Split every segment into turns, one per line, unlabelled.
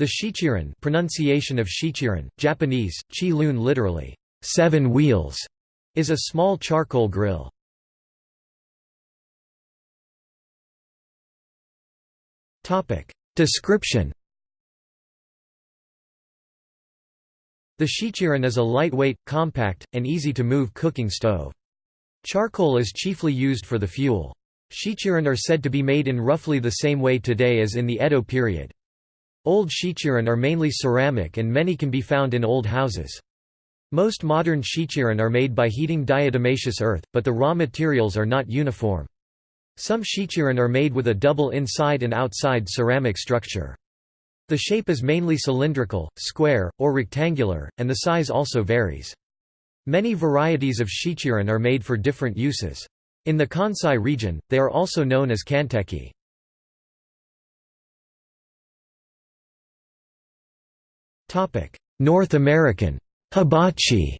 The shichirin pronunciation of shichirin, Japanese, chi literally, seven wheels, is a small charcoal grill. Description The shichirin is a lightweight, compact, and easy-to-move cooking stove. Charcoal is chiefly used for the fuel. Shichirin are said to be made in roughly the same way today as in the Edo period. Old shichirin are mainly ceramic and many can be found in old houses. Most modern shichirin are made by heating diatomaceous earth, but the raw materials are not uniform. Some shichirin are made with a double inside and outside ceramic structure. The shape is mainly cylindrical, square, or rectangular, and the size also varies. Many varieties of shichirin are made for different uses. In the Kansai region, they are also known as kanteki. North American hibachi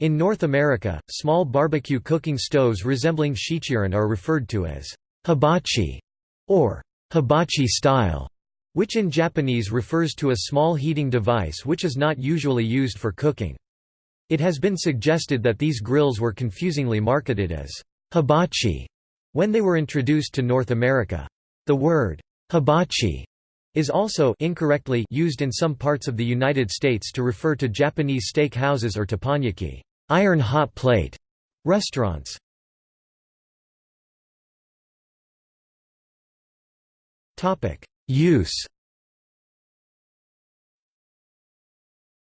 In North America, small barbecue cooking stoves resembling shichirin are referred to as hibachi or hibachi style, which in Japanese refers to a small heating device which is not usually used for cooking. It has been suggested that these grills were confusingly marketed as hibachi when they were introduced to North America. The word hibachi is also incorrectly used in some parts of the United States to refer to Japanese steak houses or teppanyaki iron hot plate restaurants. Topic: Use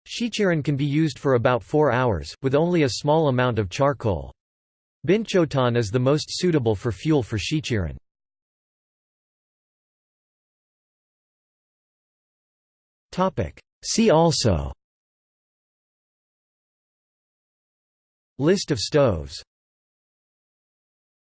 Shichirin can be used for about 4 hours, with only a small amount of charcoal. Binchotan is the most suitable for fuel for shichirin. See also. List of stoves